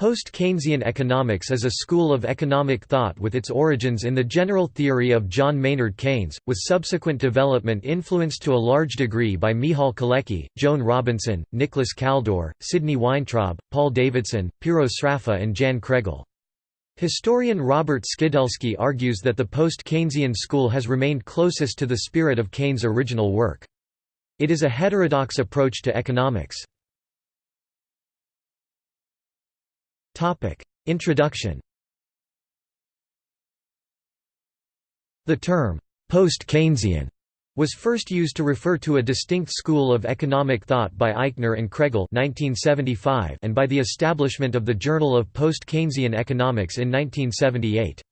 Post-Keynesian economics is a school of economic thought with its origins in the general theory of John Maynard Keynes, with subsequent development influenced to a large degree by Michal Kalecki, Joan Robinson, Nicholas Kaldor, Sidney Weintraub, Paul Davidson, Piero Sraffa and Jan Kregel. Historian Robert Skidelsky argues that the post-Keynesian school has remained closest to the spirit of Keynes' original work. It is a heterodox approach to economics. Introduction The term, post-Keynesian, was first used to refer to a distinct school of economic thought by Eichner and Kregel 1975 and by the establishment of the Journal of Post-Keynesian Economics in 1978.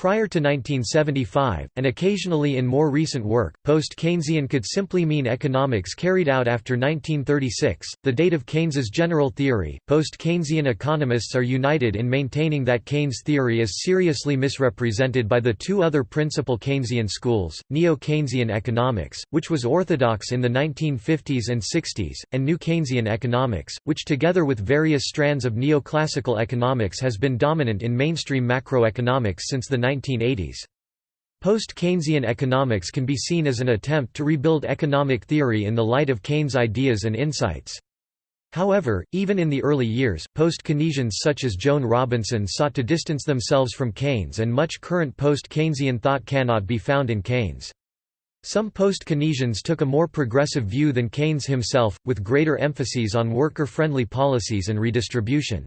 Prior to 1975, and occasionally in more recent work, post-Keynesian could simply mean economics carried out after 1936, the date of Keynes's general theory. Post-Keynesian economists are united in maintaining that Keynes' theory is seriously misrepresented by the two other principal Keynesian schools, Neo-Keynesian economics, which was orthodox in the 1950s and 60s, and New Keynesian economics, which together with various strands of neoclassical economics has been dominant in mainstream macroeconomics since the 1980s. Post-Keynesian economics can be seen as an attempt to rebuild economic theory in the light of Keynes' ideas and insights. However, even in the early years, post-Keynesians such as Joan Robinson sought to distance themselves from Keynes and much current post-Keynesian thought cannot be found in Keynes. Some post-Keynesians took a more progressive view than Keynes himself, with greater emphases on worker-friendly policies and redistribution.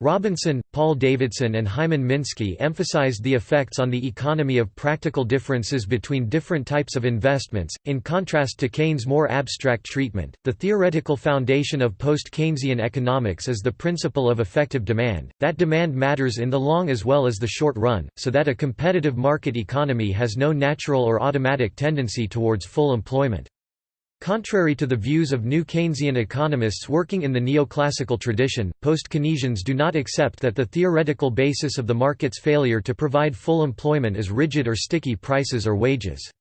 Robinson, Paul Davidson and Hyman Minsky emphasized the effects on the economy of practical differences between different types of investments, in contrast to Keynes' more abstract treatment. The theoretical foundation of post-Keynesian economics is the principle of effective demand, that demand matters in the long as well as the short run, so that a competitive market economy has no natural or automatic tendency towards full employment. Contrary to the views of new Keynesian economists working in the neoclassical tradition, post-Keynesians do not accept that the theoretical basis of the market's failure to provide full employment is rigid or sticky prices or wages.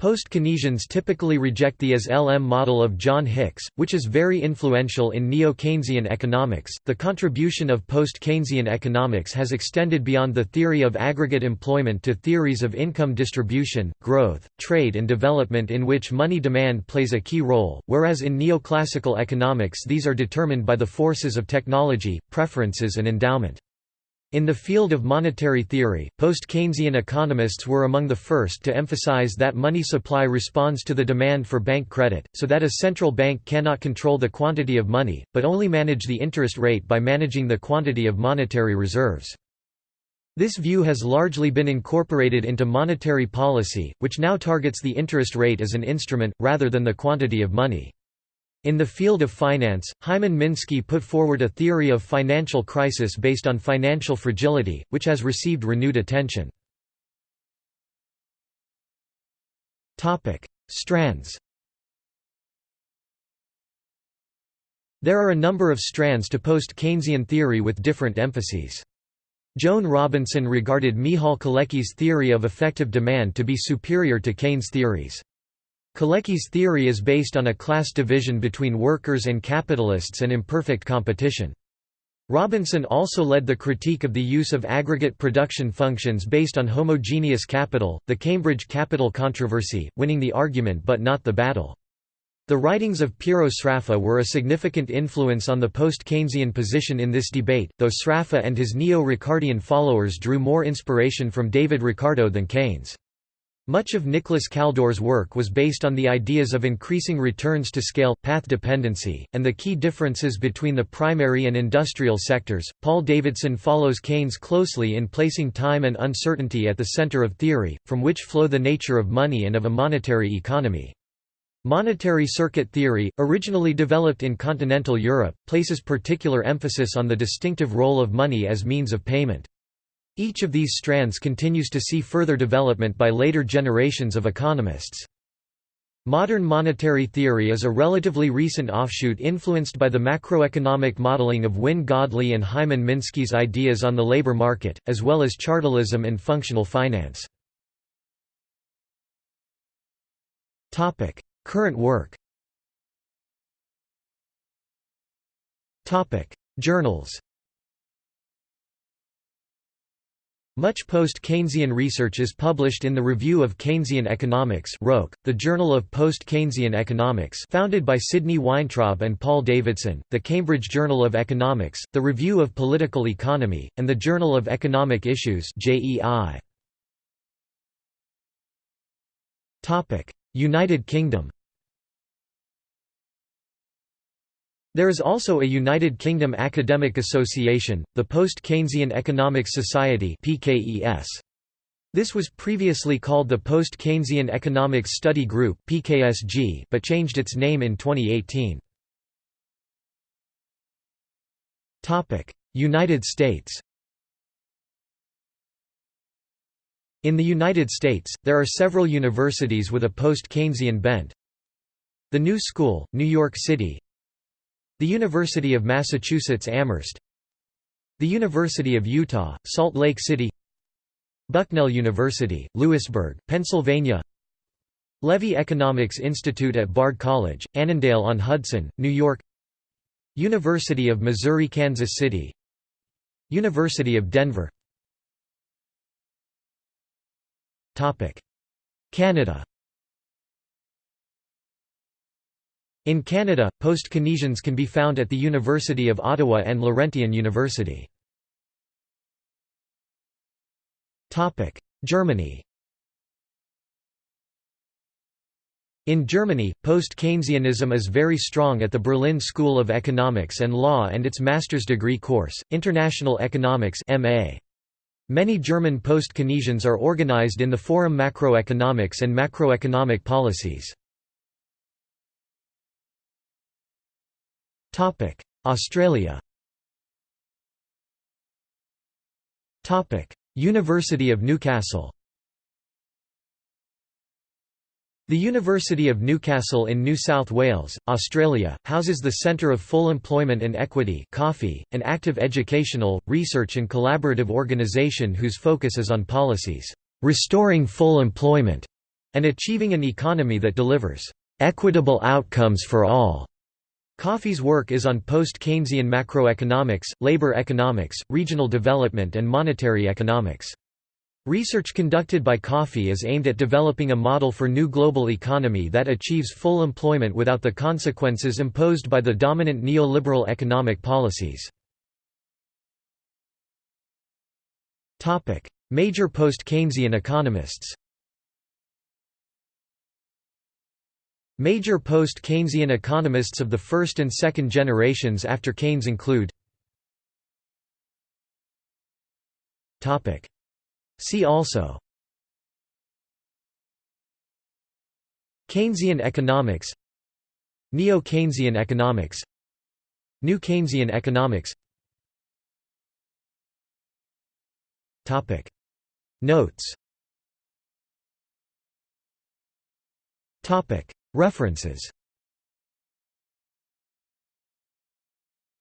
Post-Keynesians typically reject the IS-LM model of John Hicks, which is very influential in neo-Keynesian economics. The contribution of post-Keynesian economics has extended beyond the theory of aggregate employment to theories of income distribution, growth, trade and development in which money demand plays a key role, whereas in neoclassical economics these are determined by the forces of technology, preferences and endowment. In the field of monetary theory, post-Keynesian economists were among the first to emphasize that money supply responds to the demand for bank credit, so that a central bank cannot control the quantity of money, but only manage the interest rate by managing the quantity of monetary reserves. This view has largely been incorporated into monetary policy, which now targets the interest rate as an instrument, rather than the quantity of money. In the field of finance, Hyman Minsky put forward a theory of financial crisis based on financial fragility, which has received renewed attention. Strands There are a number of strands to post-Keynesian theory with different emphases. Joan Robinson regarded Michal Kalecki's theory of effective demand to be superior to Keynes' theories. Kalecki's theory is based on a class division between workers and capitalists and imperfect competition. Robinson also led the critique of the use of aggregate production functions based on homogeneous capital, the Cambridge capital controversy, winning the argument but not the battle. The writings of Piero Sraffa were a significant influence on the post-Keynesian position in this debate, though Sraffa and his neo-Ricardian followers drew more inspiration from David Ricardo than Keynes. Much of Nicholas Kaldor's work was based on the ideas of increasing returns to scale, path dependency, and the key differences between the primary and industrial sectors. Paul Davidson follows Keynes closely in placing time and uncertainty at the center of theory, from which flow the nature of money and of a monetary economy. Monetary circuit theory, originally developed in continental Europe, places particular emphasis on the distinctive role of money as means of payment. Each of these strands continues to see further development by later generations of economists. Modern monetary theory is a relatively recent offshoot influenced by the macroeconomic modeling of Wynne Godley and Hyman Minsky's ideas on the labor market, as well as chartalism and functional finance. Current work Journals Much post-Keynesian research is published in the Review of Keynesian Economics the Journal of Post-Keynesian Economics founded by Sidney Weintraub and Paul Davidson, the Cambridge Journal of Economics, the Review of Political Economy, and the Journal of Economic Issues United Kingdom There is also a United Kingdom academic association, the Post-Keynesian Economics Society This was previously called the Post-Keynesian Economics Study Group but changed its name in 2018. United States In the United States, there are several universities with a post-Keynesian bent. The New School, New York City the University of Massachusetts Amherst. The University of Utah, Salt Lake City. Bucknell University, Lewisburg, Pennsylvania. Levy Economics Institute at Bard College, Annandale-on-Hudson, New York. University of Missouri-Kansas City. University of Denver. Canada In Canada, post-Keynesians can be found at the University of Ottawa and Laurentian University. Germany In Germany, post-Keynesianism is very strong at the Berlin School of Economics and Law and its master's degree course, International Economics MA. Many German post-Keynesians are organized in the Forum Macroeconomics and Macroeconomic Policies. Australia University of Newcastle The University of Newcastle in New South Wales, Australia, houses the Centre of Full Employment and Equity (COFFEE), an active educational, research and collaborative organisation whose focus is on policies, "...restoring full employment", and achieving an economy that delivers, "...equitable outcomes for all." CofFEE's work is on post-Keynesian macroeconomics, labor economics, regional development and monetary economics. Research conducted by COFE is aimed at developing a model for new global economy that achieves full employment without the consequences imposed by the dominant neoliberal economic policies. Major post-Keynesian economists Major post-Keynesian economists of the first and second generations after Keynes include See also Keynesian economics Neo-Keynesian economics New Keynesian economics Notes References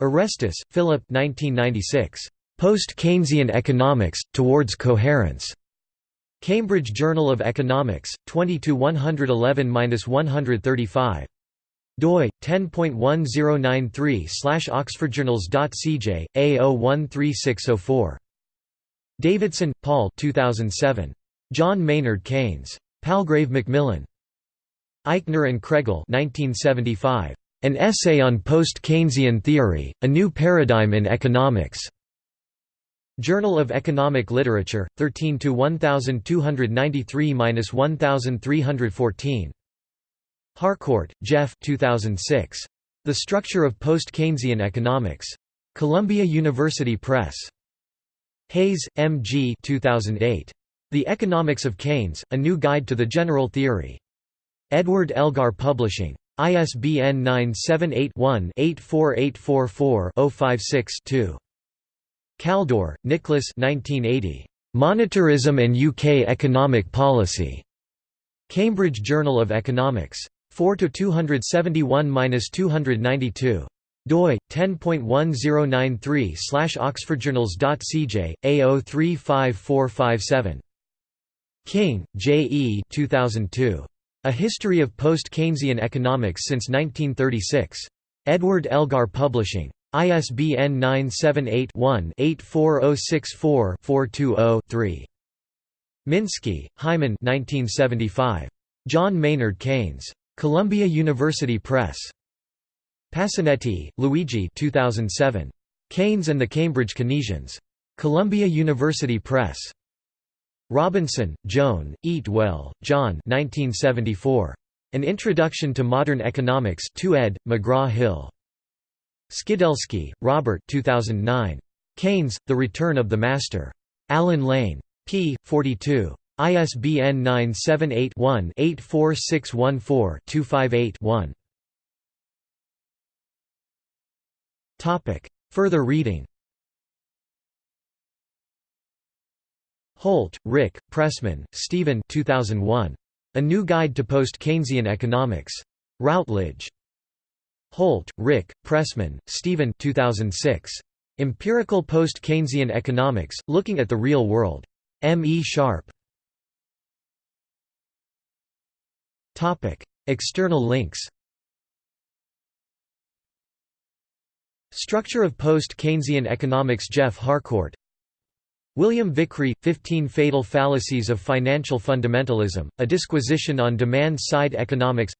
Arestis, Philip Post-Keynesian Economics, Towards Coherence. Cambridge Journal of Economics, 20-111-135. doi 10.1093 oxfordjournals.cj A013604. Davidson, Paul 2007. John Maynard Keynes. Palgrave Macmillan. Eichner and Kregel 1975. An Essay on Post-Keynesian Theory, A New Paradigm in Economics. Journal of Economic Literature, 13 1293-1314. Harcourt, Geoff 2006. The Structure of Post-Keynesian Economics. Columbia University Press. Hayes, M. G. 2008. The Economics of Keynes, A New Guide to the General Theory. Edward Elgar Publishing. ISBN 978-1-84844-056-2. Kaldor, Nicholas Monetarism and UK Economic Policy. Cambridge Journal of Economics. 4–271–292. doi 10.1093 oxfordjournals.cj A035457. King, J. E. 2002. A History of Post-Keynesian Economics since 1936. Edward Elgar Publishing. ISBN 978-1-84064-420-3. Minsky, Hyman John Maynard Keynes. Columbia University Press. Pasinetti, Luigi 2007. Keynes and the Cambridge Keynesians. Columbia University Press. Robinson, Joan, Eatwell, John 1974. An Introduction to Modern Economics 2 ed., McGraw-Hill. Skidelsky, Robert 2009. Keynes, The Return of the Master. Allen Lane. p. 42. ISBN 978-1-84614-258-1. Further reading Holt, Rick, Pressman, Steven 2001. A New Guide to Post-Keynesian Economics. Routledge. Holt, Rick, Pressman, Steven 2006. Empirical Post-Keynesian Economics, Looking at the Real World. M. E. Sharpe. External links Structure of Post-Keynesian Economics Geoff Harcourt William Vickrey, 15 Fatal Fallacies of Financial Fundamentalism, a disquisition on demand-side economics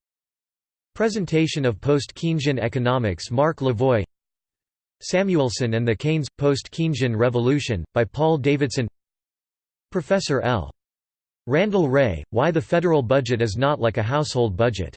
Presentation of Post-Keynesian Economics Marc Lavoie Samuelson and the Keynes, Post-Keynesian Revolution, by Paul Davidson Professor L. Randall Wray, Why the Federal Budget is Not Like a Household Budget